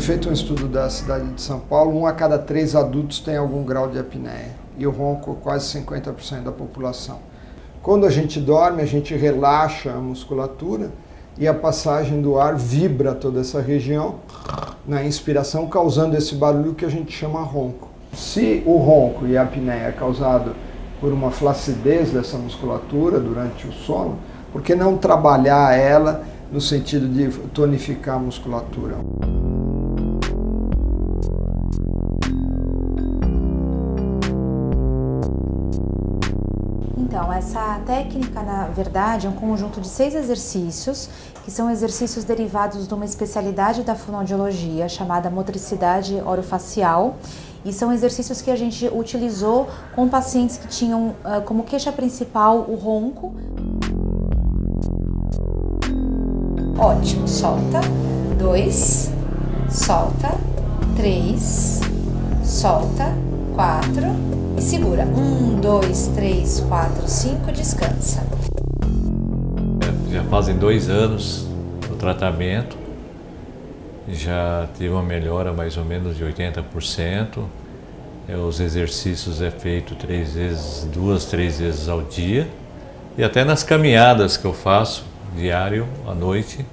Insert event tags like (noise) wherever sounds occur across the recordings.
Foi feito um estudo da cidade de São Paulo, um a cada três adultos tem algum grau de apneia. E o ronco quase 50% da população. Quando a gente dorme, a gente relaxa a musculatura e a passagem do ar vibra toda essa região na inspiração, causando esse barulho que a gente chama ronco. Se o ronco e a apneia é causado por uma flacidez dessa musculatura durante o sono, por que não trabalhar ela no sentido de tonificar a musculatura? Então, essa técnica, na verdade, é um conjunto de seis exercícios, que são exercícios derivados de uma especialidade da fonoaudiologia chamada motricidade orofacial, e são exercícios que a gente utilizou com pacientes que tinham uh, como queixa principal o ronco. Ótimo, solta. Dois, solta. Três, solta. Quatro e segura. Um, dois, três, quatro, cinco, descansa. Já fazem dois anos o tratamento já tive uma melhora mais ou menos de 80%. É, os exercícios é feito três vezes, duas, três vezes ao dia. E até nas caminhadas que eu faço, diário, à noite,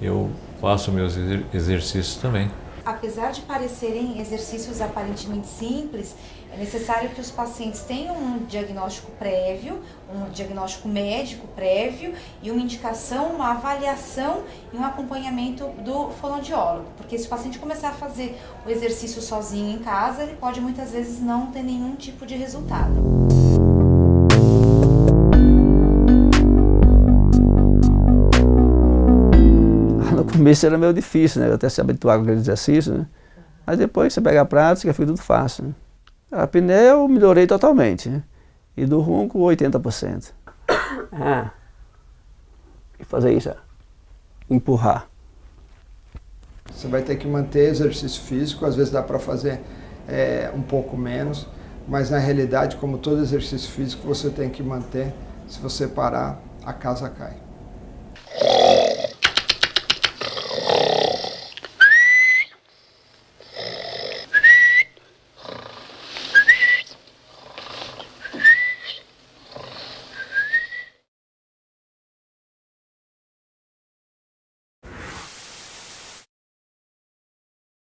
eu faço meus exercícios também apesar de parecerem exercícios aparentemente simples, é necessário que os pacientes tenham um diagnóstico prévio, um diagnóstico médico prévio e uma indicação, uma avaliação e um acompanhamento do fonoaudiólogo. Porque se o paciente começar a fazer o exercício sozinho em casa, ele pode muitas vezes não ter nenhum tipo de resultado. Começo era meio difícil, né? Até se habituar com aquele exercício, né? Mas depois você pega a prática, fica tudo fácil. Né? A apneia eu melhorei totalmente. Né? E do ronco, 80%. (coughs) Ah. E fazer isso, empurrar. Você vai ter que manter exercício físico, às vezes dá para fazer é, um pouco menos, mas na realidade, como todo exercício físico, você tem que manter. Se você parar, a casa cai.